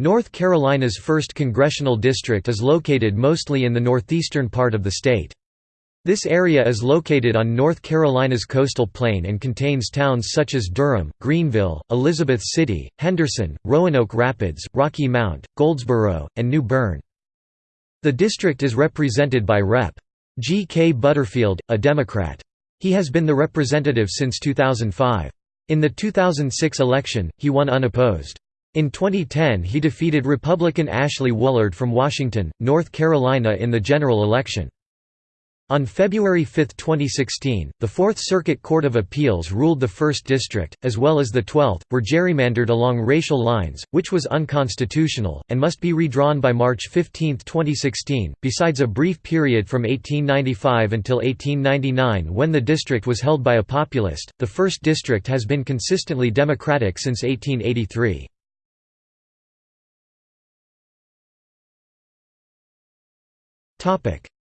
North Carolina's 1st Congressional District is located mostly in the northeastern part of the state. This area is located on North Carolina's coastal plain and contains towns such as Durham, Greenville, Elizabeth City, Henderson, Roanoke Rapids, Rocky Mount, Goldsboro, and New Bern. The district is represented by Rep. G. K. Butterfield, a Democrat. He has been the representative since 2005. In the 2006 election, he won unopposed. In 2010 he defeated Republican Ashley Woolard from Washington, North Carolina in the general election. On February 5, 2016, the Fourth Circuit Court of Appeals ruled the 1st District, as well as the 12th, were gerrymandered along racial lines, which was unconstitutional, and must be redrawn by March 15, 2016. Besides a brief period from 1895 until 1899 when the district was held by a populist, the 1st District has been consistently Democratic since 1883.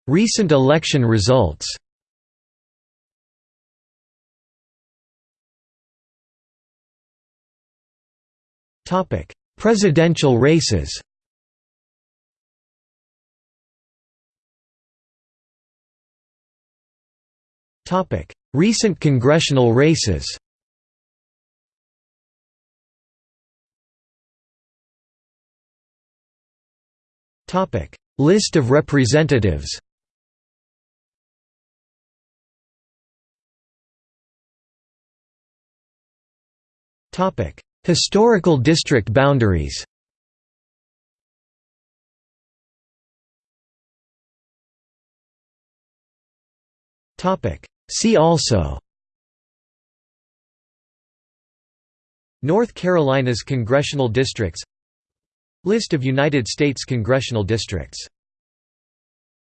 Recent election results. Presidential races. Recent congressional races List of representatives. Historical district boundaries. See also. North Carolina's congressional districts List of United States congressional districts